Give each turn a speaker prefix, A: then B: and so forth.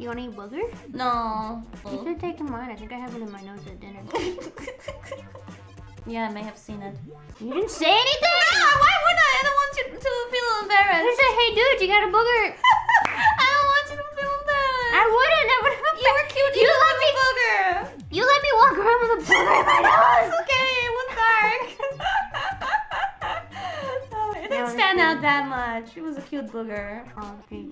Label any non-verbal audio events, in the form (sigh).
A: You want to eat boogers?
B: No.
A: You should take mine. I think I have it in my nose at dinner. (laughs)
B: yeah, I may have seen it.
A: You didn't say anything?
B: No, why would I? I don't want you to feel
A: I said, hey dude, you got a booger. (laughs)
B: I don't want you to feel embarrassed.
A: I wouldn't. I would have.
B: You were cute.
A: You
B: You
A: let me.
B: booger.
A: You let me walk around with a booger in my nose.
B: Okay, it was dark. (laughs) It didn't stand out that much. It was a cute booger.
A: Oh, okay.